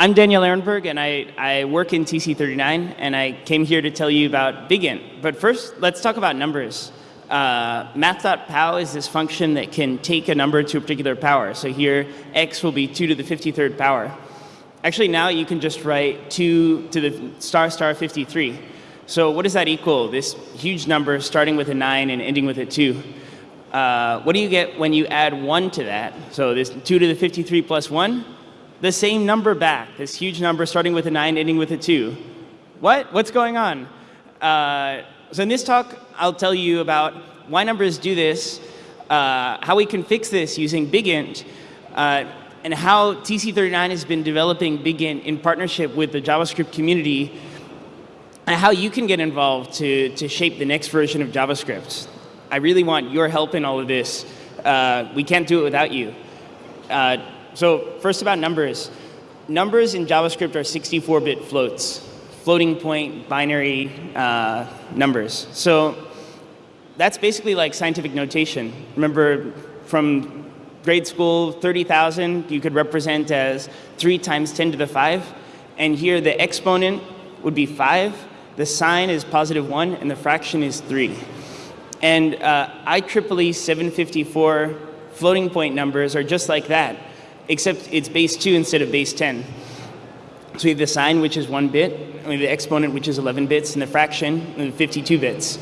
I'm Daniel Ehrenberg, and I, I work in TC39, and I came here to tell you about BigInt. But first, let's talk about numbers. Uh, math.pow is this function that can take a number to a particular power. So here, x will be 2 to the 53rd power. Actually, now you can just write 2 to the star star 53. So what does that equal? This huge number starting with a 9 and ending with a 2. Uh, what do you get when you add 1 to that? So this 2 to the 53 plus 1? The same number back, this huge number starting with a 9, ending with a 2. What? What's going on? Uh, so in this talk, I'll tell you about why numbers do this, uh, how we can fix this using BigInt, uh, and how TC39 has been developing BigInt in partnership with the JavaScript community, and how you can get involved to, to shape the next version of JavaScript. I really want your help in all of this. Uh, we can't do it without you. So first about numbers. Numbers in JavaScript are 64-bit floats, floating point binary uh, numbers. So that's basically like scientific notation. Remember from grade school, 30,000 you could represent as 3 times 10 to the 5. And here the exponent would be 5, the sign is positive 1, and the fraction is 3. And uh, IEEE 754 floating point numbers are just like that except it's base 2 instead of base 10. So we have the sign, which is 1 bit, and we have the exponent, which is 11 bits, and the fraction, and 52 bits.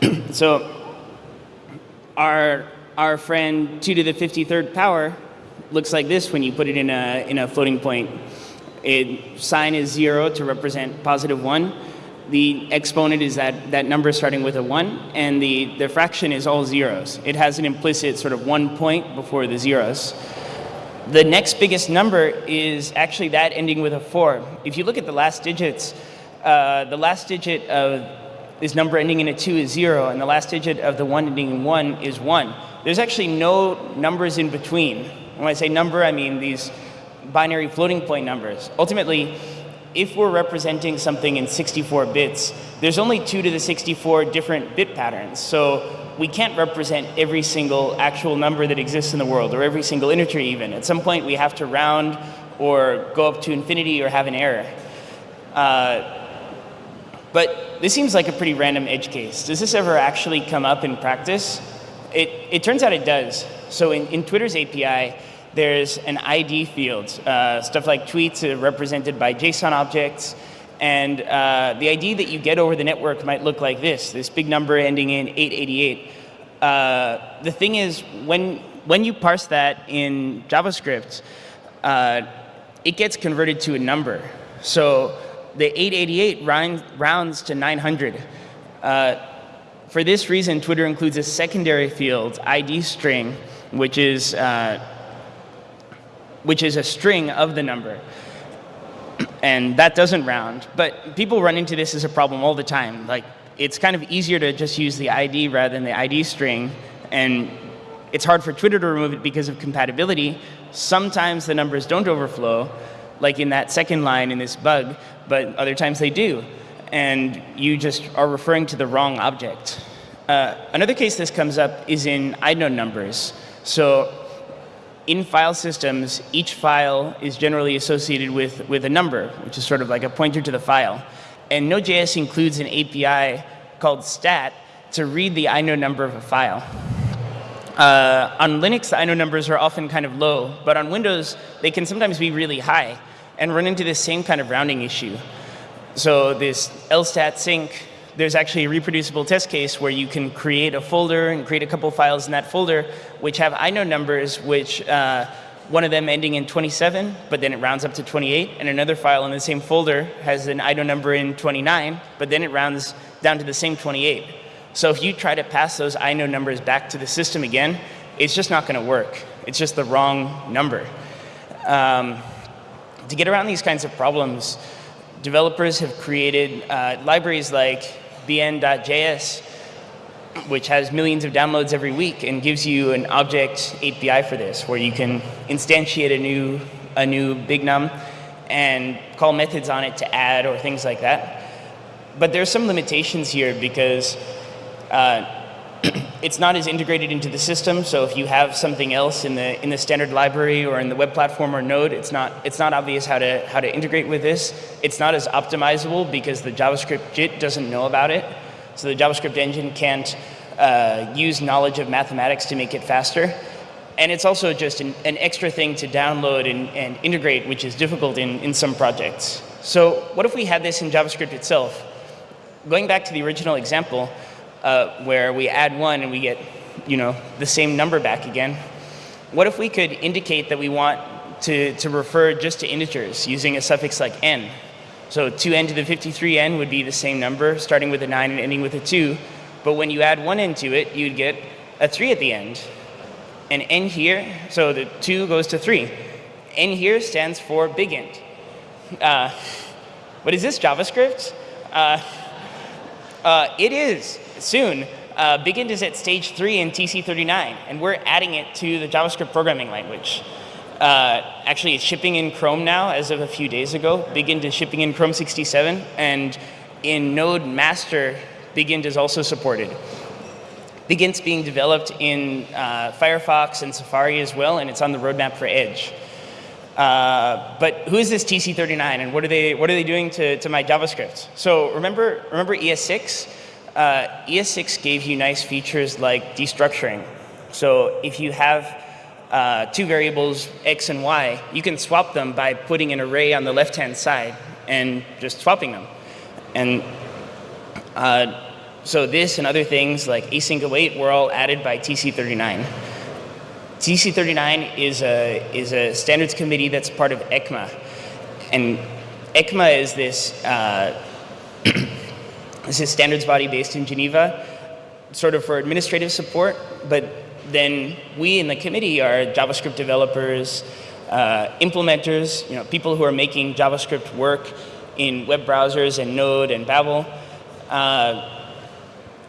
so our, our friend 2 to the 53rd power looks like this when you put it in a, in a floating point. It, sign is 0 to represent positive 1. The exponent is that, that number starting with a 1, and the, the fraction is all zeros. It has an implicit sort of one point before the zeros. The next biggest number is actually that ending with a 4. If you look at the last digits, uh, the last digit of this number ending in a 2 is 0, and the last digit of the one ending in 1 is 1. There's actually no numbers in between. When I say number, I mean these binary floating point numbers. Ultimately, if we're representing something in 64 bits, there's only 2 to the 64 different bit patterns. So we can't represent every single actual number that exists in the world, or every single integer even. At some point, we have to round or go up to infinity or have an error. Uh, but this seems like a pretty random edge case. Does this ever actually come up in practice? It, it turns out it does. So in, in Twitter's API, there's an ID field. Uh, stuff like tweets are represented by JSON objects. And uh, the ID that you get over the network might look like this, this big number ending in 888. Uh, the thing is, when, when you parse that in JavaScript, uh, it gets converted to a number. So the 888 round, rounds to 900. Uh, for this reason, Twitter includes a secondary field, ID string, which is uh, which is a string of the number. And that doesn't round. But people run into this as a problem all the time. Like, it's kind of easier to just use the ID rather than the ID string. And it's hard for Twitter to remove it because of compatibility. Sometimes the numbers don't overflow, like in that second line in this bug, but other times they do. And you just are referring to the wrong object. Uh, another case this comes up is in inode numbers. So in file systems, each file is generally associated with, with a number, which is sort of like a pointer to the file. And Node.js includes an API called stat to read the inode number of a file. Uh, on Linux, the inode numbers are often kind of low, but on Windows, they can sometimes be really high and run into this same kind of rounding issue. So this lstat sync there's actually a reproducible test case where you can create a folder and create a couple files in that folder which have inode numbers which uh, one of them ending in 27, but then it rounds up to 28, and another file in the same folder has an inode number in 29, but then it rounds down to the same 28. So if you try to pass those inode numbers back to the system again, it's just not going to work. It's just the wrong number. Um, to get around these kinds of problems, developers have created uh, libraries like bn.js, which has millions of downloads every week and gives you an object API for this, where you can instantiate a new, a new big num and call methods on it to add or things like that. But there's some limitations here because uh, it's not as integrated into the system. So if you have something else in the in the standard library or in the web platform or node, it's not it's not obvious how to how to integrate with this. It's not as optimizable because the JavaScript JIT doesn't know about it. So the JavaScript engine can't uh, use knowledge of mathematics to make it faster. And it's also just an, an extra thing to download and, and integrate, which is difficult in, in some projects. So what if we had this in JavaScript itself? Going back to the original example, uh, where we add one and we get you know, the same number back again. What if we could indicate that we want to, to refer just to integers using a suffix like n? So 2n to the 53n would be the same number, starting with a 9 and ending with a 2. But when you add one n to it, you'd get a 3 at the end. And n here, so the 2 goes to 3. n here stands for big int. Uh, what is this, JavaScript? Uh, uh, it is soon. Uh, BigInt is at stage three in TC39, and we're adding it to the JavaScript programming language. Uh, actually, it's shipping in Chrome now as of a few days ago. BigInt is shipping in Chrome 67, and in Node Master, BigInt is also supported. BigInt's being developed in uh, Firefox and Safari as well, and it's on the roadmap for Edge. Uh, but who is this TC39 and what are they, what are they doing to, to my JavaScript? So remember, remember ES6? Uh, ES6 gave you nice features like destructuring. So if you have uh, two variables, x and y, you can swap them by putting an array on the left-hand side and just swapping them. And uh, so this and other things like async await were all added by TC39. TC39 is a, is a standards committee that's part of ECMA. And ECMA is this uh, This is standards body based in Geneva, sort of for administrative support, but then we in the committee are JavaScript developers, uh, implementers, you know, people who are making JavaScript work in web browsers and Node and Babel. Uh,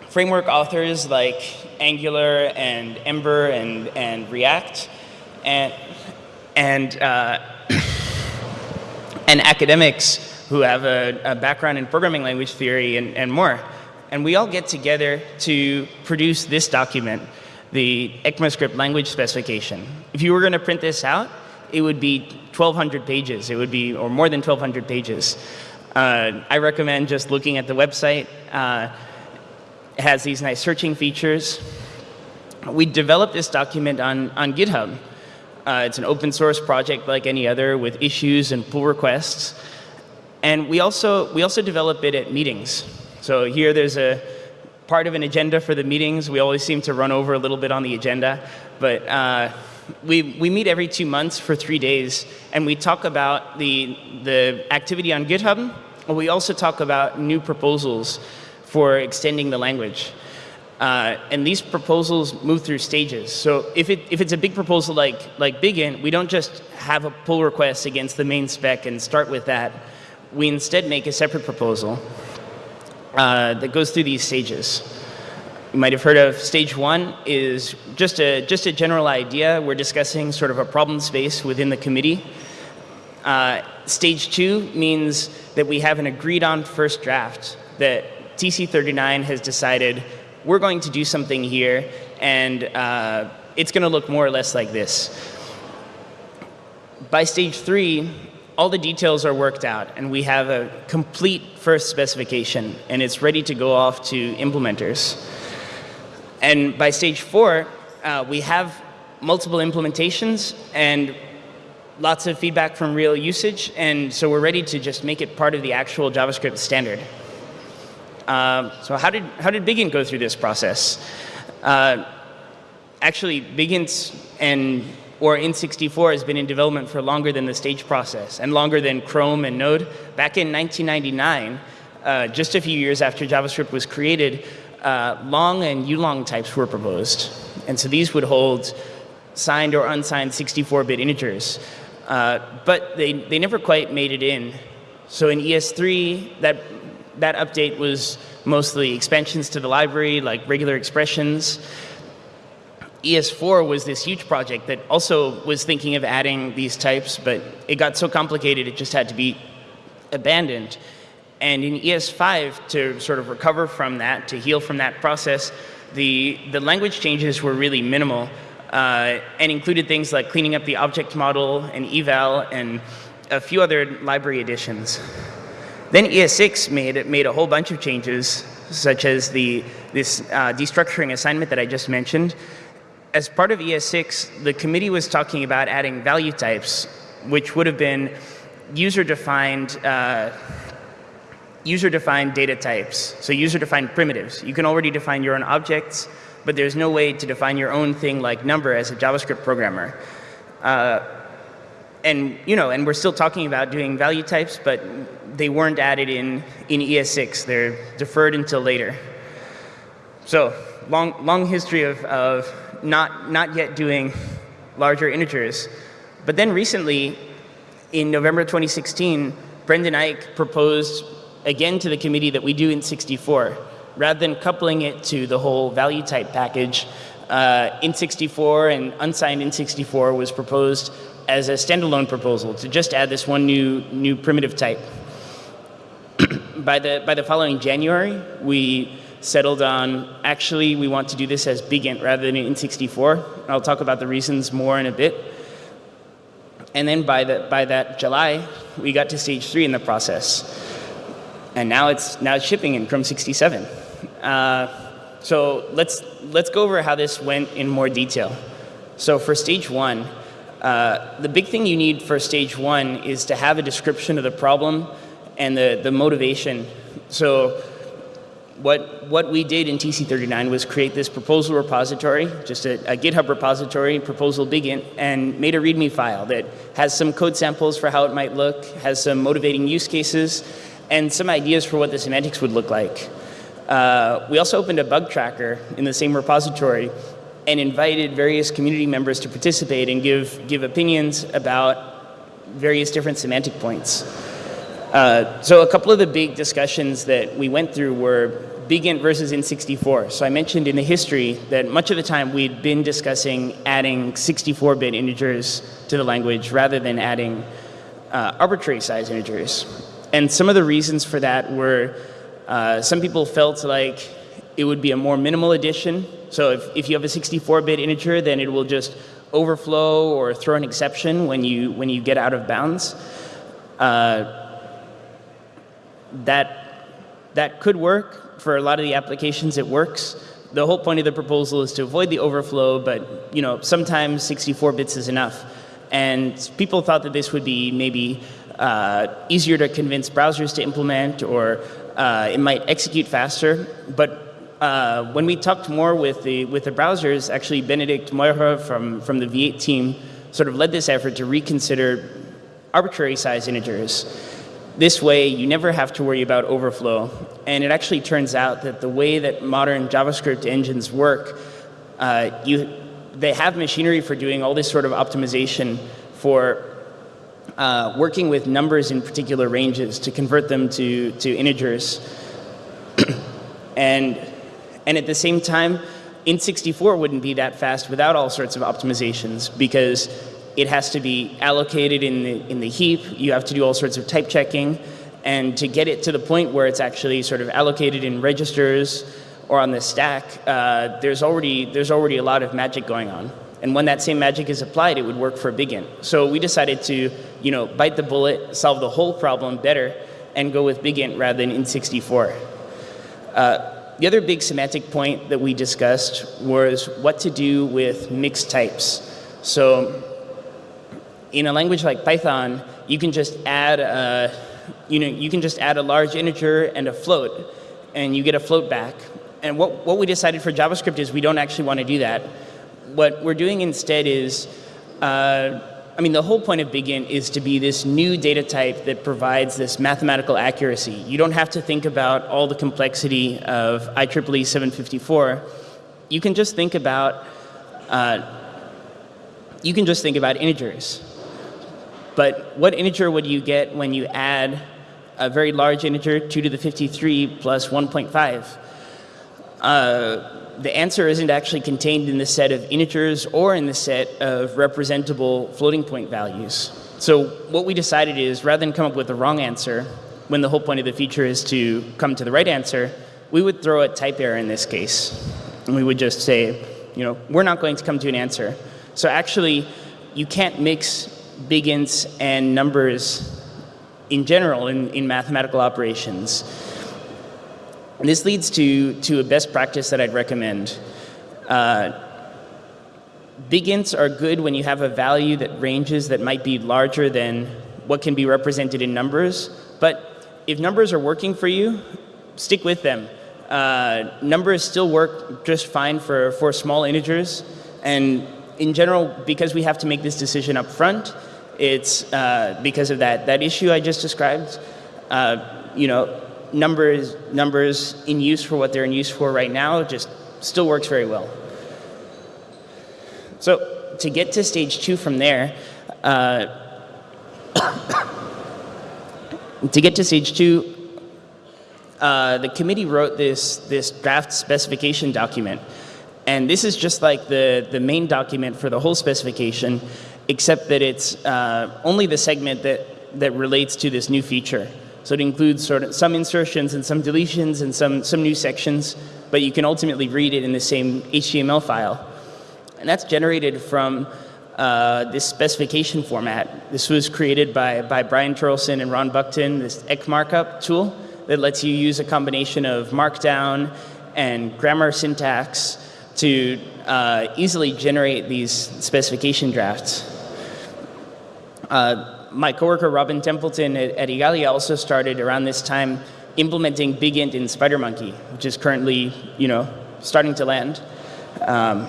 framework authors like Angular and Ember and, and React, and, and, uh, and academics who have a, a background in programming language theory and, and more. And we all get together to produce this document, the ECMAScript language specification. If you were going to print this out, it would be 1,200 pages. It would be, or more than 1,200 pages. Uh, I recommend just looking at the website. Uh, it has these nice searching features. We developed this document on, on GitHub. Uh, it's an open source project like any other with issues and pull requests. And we also, we also develop it at meetings. So here there's a part of an agenda for the meetings. We always seem to run over a little bit on the agenda. But uh, we, we meet every two months for three days, and we talk about the, the activity on GitHub, we also talk about new proposals for extending the language. Uh, and these proposals move through stages. So if, it, if it's a big proposal like, like BigInt, we don't just have a pull request against the main spec and start with that we instead make a separate proposal uh, that goes through these stages. You might have heard of stage one is just a, just a general idea. We're discussing sort of a problem space within the committee. Uh, stage two means that we have an agreed on first draft that TC39 has decided we're going to do something here and uh, it's going to look more or less like this. By stage three, all the details are worked out and we have a complete first specification and it's ready to go off to implementers. And by stage four, uh, we have multiple implementations and lots of feedback from real usage and so we're ready to just make it part of the actual JavaScript standard. Uh, so how did, how did BigInt go through this process? Uh, actually, BigInt and or Int64 has been in development for longer than the stage process and longer than Chrome and Node. Back in 1999, uh, just a few years after JavaScript was created, uh, long and ulong types were proposed. And so these would hold signed or unsigned 64-bit integers. Uh, but they, they never quite made it in. So in ES3, that, that update was mostly expansions to the library, like regular expressions. ES4 was this huge project that also was thinking of adding these types, but it got so complicated it just had to be abandoned. And in ES5, to sort of recover from that, to heal from that process, the, the language changes were really minimal uh, and included things like cleaning up the object model and eval and a few other library additions. Then ES6 made, made a whole bunch of changes, such as the, this uh, destructuring assignment that I just mentioned. As part of ES6, the committee was talking about adding value types, which would have been user-defined uh, user-defined data types, so user-defined primitives. You can already define your own objects, but there's no way to define your own thing like number as a JavaScript programmer. Uh, and you know, and we're still talking about doing value types, but they weren't added in in ES6. They're deferred until later. So long long history of of not not yet doing larger integers, but then recently, in November 2016, Brendan Eich proposed again to the committee that we do Int64. Rather than coupling it to the whole value type package, uh, Int64 and unsigned Int64 was proposed as a standalone proposal to just add this one new, new primitive type. by, the, by the following January, we settled on actually we want to do this as BigInt rather than Int64. I'll talk about the reasons more in a bit. And then by, the, by that July, we got to stage three in the process and now it's now it's shipping in Chrome 67. Uh, so let's let's go over how this went in more detail. So for stage one, uh, the big thing you need for stage one is to have a description of the problem and the the motivation. So what what we did in TC39 was create this proposal repository, just a, a GitHub repository, proposal bigint, and made a README file that has some code samples for how it might look, has some motivating use cases, and some ideas for what the semantics would look like. Uh, we also opened a bug tracker in the same repository and invited various community members to participate and give, give opinions about various different semantic points. Uh, so a couple of the big discussions that we went through were BigInt versus Int64. So I mentioned in the history that much of the time we'd been discussing adding 64-bit integers to the language rather than adding uh, arbitrary size integers. And some of the reasons for that were uh, some people felt like it would be a more minimal addition. So if, if you have a 64-bit integer, then it will just overflow or throw an exception when you, when you get out of bounds. Uh, that, that could work. For a lot of the applications, it works. The whole point of the proposal is to avoid the overflow, but you know, sometimes 64 bits is enough. And people thought that this would be maybe uh, easier to convince browsers to implement or uh, it might execute faster. But uh, when we talked more with the, with the browsers, actually Benedikt Meurer from, from the V8 team sort of led this effort to reconsider arbitrary size integers. This way, you never have to worry about overflow. And it actually turns out that the way that modern JavaScript engines work, uh, you, they have machinery for doing all this sort of optimization for uh, working with numbers in particular ranges to convert them to, to integers. and, and at the same time, Int64 wouldn't be that fast without all sorts of optimizations because it has to be allocated in the, in the heap. You have to do all sorts of type checking. And to get it to the point where it's actually sort of allocated in registers or on the stack, uh, there's, already, there's already a lot of magic going on. And when that same magic is applied, it would work for BigInt. So we decided to, you know, bite the bullet, solve the whole problem better, and go with BigInt rather than Int64. Uh, the other big semantic point that we discussed was what to do with mixed types. So in a language like Python, you can just add a, you know, you can just add a large integer and a float, and you get a float back. And what, what we decided for JavaScript is we don't actually want to do that what we're doing instead is, uh, I mean, the whole point of BigInt is to be this new data type that provides this mathematical accuracy. You don't have to think about all the complexity of IEEE 754. You can just think about, uh, you can just think about integers. But what integer would you get when you add a very large integer, 2 to the 53 plus 1.5? Uh, the answer isn't actually contained in the set of integers or in the set of representable floating point values. So what we decided is rather than come up with the wrong answer, when the whole point of the feature is to come to the right answer, we would throw a type error in this case. And we would just say, you know, we're not going to come to an answer. So actually, you can't mix big ints and numbers in general in, in mathematical operations. And this leads to, to a best practice that I'd recommend. Uh, big ints are good when you have a value that ranges that might be larger than what can be represented in numbers. But if numbers are working for you, stick with them. Uh, numbers still work just fine for, for small integers. And in general, because we have to make this decision up front, it's uh, because of that, that issue I just described. Uh, you know, numbers, numbers in use for what they're in use for right now just still works very well. So to get to stage two from there, uh, to get to stage two, uh, the committee wrote this, this draft specification document. And this is just like the, the main document for the whole specification, except that it's uh, only the segment that, that relates to this new feature. So it includes sort of some insertions and some deletions and some, some new sections, but you can ultimately read it in the same HTML file. And that's generated from uh, this specification format. This was created by, by Brian Terlson and Ron Buckton, this Ecmarkup tool that lets you use a combination of markdown and grammar syntax to uh, easily generate these specification drafts. Uh, my coworker Robin Templeton at, at also started around this time implementing BigInt in SpiderMonkey, which is currently, you know, starting to land. Um,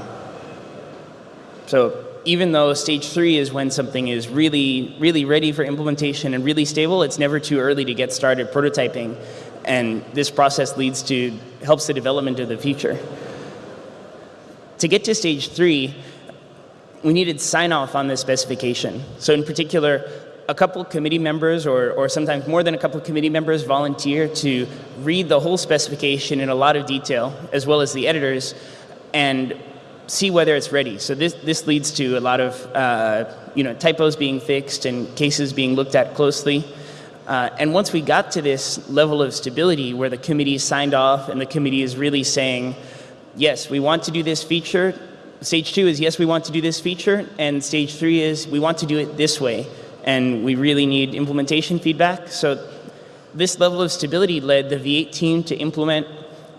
so even though stage three is when something is really, really ready for implementation and really stable, it's never too early to get started prototyping. And this process leads to, helps the development of the feature. To get to stage three, we needed sign off on this specification. So in particular, a couple committee members or, or sometimes more than a couple committee members volunteer to read the whole specification in a lot of detail, as well as the editors, and see whether it's ready. So this, this leads to a lot of uh, you know, typos being fixed and cases being looked at closely. Uh, and once we got to this level of stability where the committee signed off and the committee is really saying, yes, we want to do this feature. Stage two is, yes, we want to do this feature. And stage three is, we want to do it this way. And we really need implementation feedback. So this level of stability led the V8 team to implement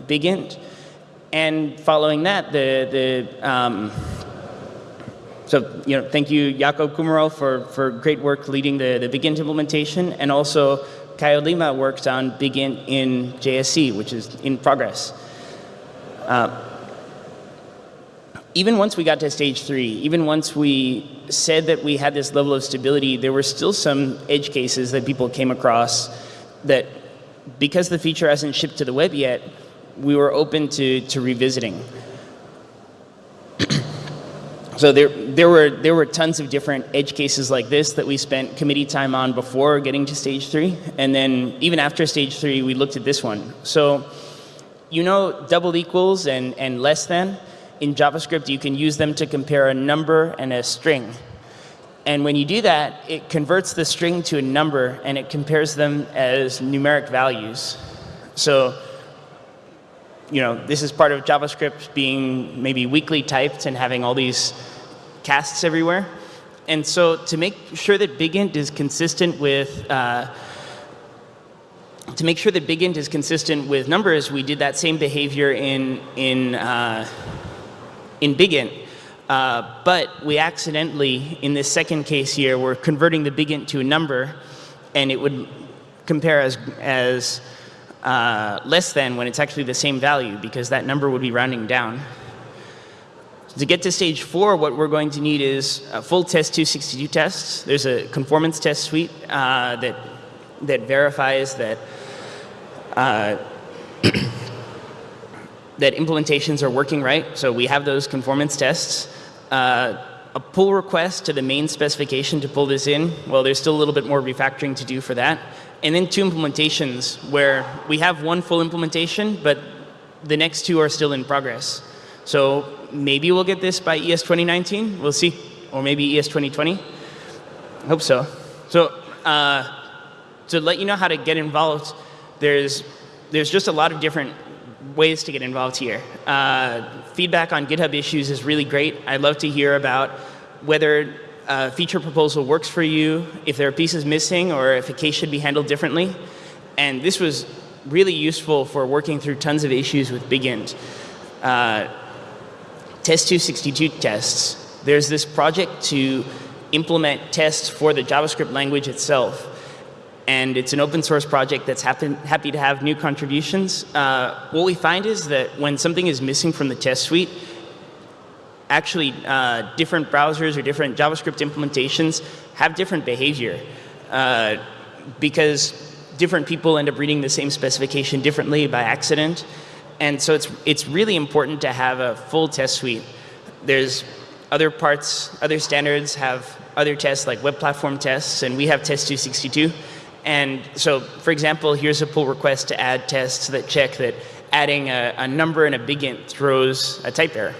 BigInt. And following that, the, the um, so you know, thank you, Jakob Kummerow, for, for great work leading the, the BigInt implementation. And also, Caio Lima worked on BigInt in JSC, which is in progress. Uh, even once we got to stage three, even once we said that we had this level of stability, there were still some edge cases that people came across that because the feature hasn't shipped to the web yet, we were open to, to revisiting. so there, there, were, there were tons of different edge cases like this that we spent committee time on before getting to stage three. And then even after stage three, we looked at this one. So you know double equals and, and less than? In JavaScript, you can use them to compare a number and a string. And when you do that, it converts the string to a number and it compares them as numeric values. So, you know, this is part of JavaScript being maybe weakly typed and having all these casts everywhere. And so to make sure that BigInt is consistent with uh, to make sure that BigInt is consistent with numbers, we did that same behavior in in uh, in BigInt. Uh, but we accidentally, in this second case here, we're converting the BigInt to a number, and it would compare as, as uh, less than when it's actually the same value, because that number would be rounding down. To get to stage four, what we're going to need is a full test 262 tests. There's a conformance test suite uh, that, that verifies that uh, that implementations are working right. So we have those conformance tests. Uh, a pull request to the main specification to pull this in. Well, there's still a little bit more refactoring to do for that. And then two implementations where we have one full implementation, but the next two are still in progress. So maybe we'll get this by ES 2019. We'll see. Or maybe ES 2020. I hope so. So uh, to let you know how to get involved, there's, there's just a lot of different ways to get involved here. Uh, feedback on GitHub issues is really great. I'd love to hear about whether a feature proposal works for you, if there are pieces missing, or if a case should be handled differently. And this was really useful for working through tons of issues with BigInt. Uh, Test 262 tests. There's this project to implement tests for the JavaScript language itself. And it's an open source project that's happen, happy to have new contributions. Uh, what we find is that when something is missing from the test suite, actually uh, different browsers or different JavaScript implementations have different behavior. Uh, because different people end up reading the same specification differently by accident. And so it's, it's really important to have a full test suite. There's other parts, other standards have other tests like web platform tests, and we have test 262. And so, for example, here's a pull request to add tests that check that adding a, a number and a BigInt throws a type error.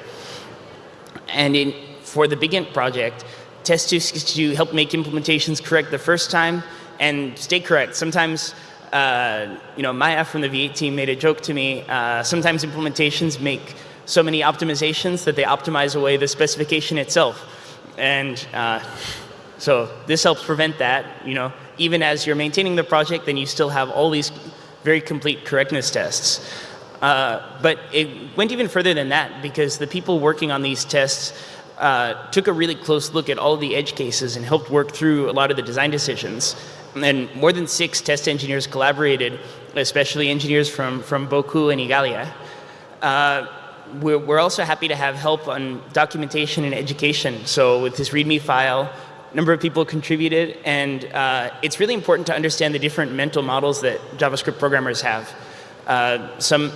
And in, for the BigInt project, test 262 help make implementations correct the first time and stay correct. Sometimes uh, you know, Maya from the V8 team made a joke to me. Uh, sometimes implementations make so many optimizations that they optimize away the specification itself. And uh, so this helps prevent that. You know, even as you're maintaining the project, then you still have all these very complete correctness tests. Uh, but it went even further than that because the people working on these tests uh, took a really close look at all the edge cases and helped work through a lot of the design decisions. And more than six test engineers collaborated, especially engineers from, from Bocoup and Igalia. Uh, we're, we're, also happy to have help on documentation and education. So with this README file, number of people contributed, and uh, it's really important to understand the different mental models that JavaScript programmers have. Uh, some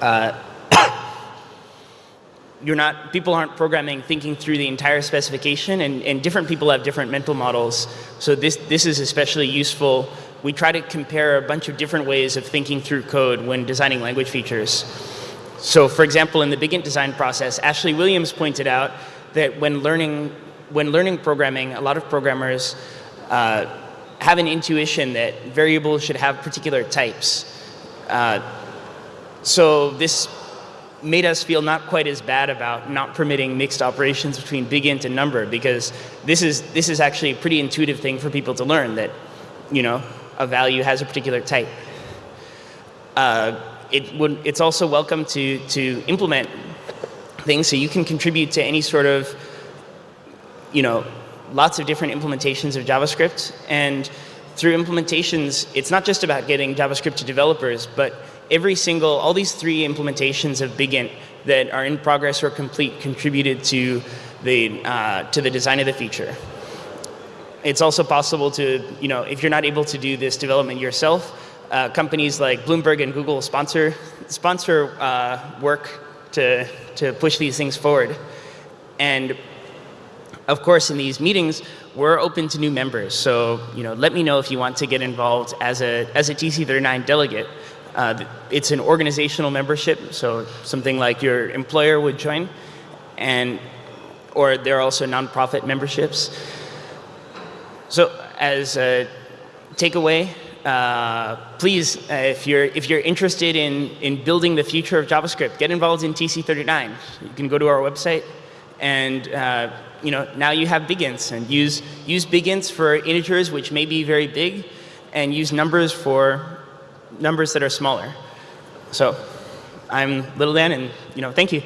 uh, you're not, people aren't programming thinking through the entire specification and, and different people have different mental models. So this, this is especially useful. We try to compare a bunch of different ways of thinking through code when designing language features. So for example, in the BigInt design process, Ashley Williams pointed out that when learning, when learning programming, a lot of programmers uh, have an intuition that variables should have particular types. Uh, so this made us feel not quite as bad about not permitting mixed operations between big int and number because this is this is actually a pretty intuitive thing for people to learn that you know a value has a particular type. Uh, it would it's also welcome to to implement things so you can contribute to any sort of you know lots of different implementations of JavaScript and through implementations it's not just about getting JavaScript to developers but every single, all these three implementations of BigInt that are in progress or complete contributed to the, uh, to the design of the feature. It's also possible to, you know, if you're not able to do this development yourself, uh, companies like Bloomberg and Google sponsor, sponsor uh, work to, to push these things forward. And of course, in these meetings, we're open to new members. So, you know, let me know if you want to get involved as a, as a TC39 delegate. Uh, it's an organizational membership, so something like your employer would join, and or there are also nonprofit memberships. So as a takeaway, uh, please, uh, if you're if you're interested in in building the future of JavaScript, get involved in TC39. You can go to our website, and uh, you know now you have BigInts, and use use BigInts for integers which may be very big, and use numbers for numbers that are smaller. So I'm Little Dan, and you know, thank you.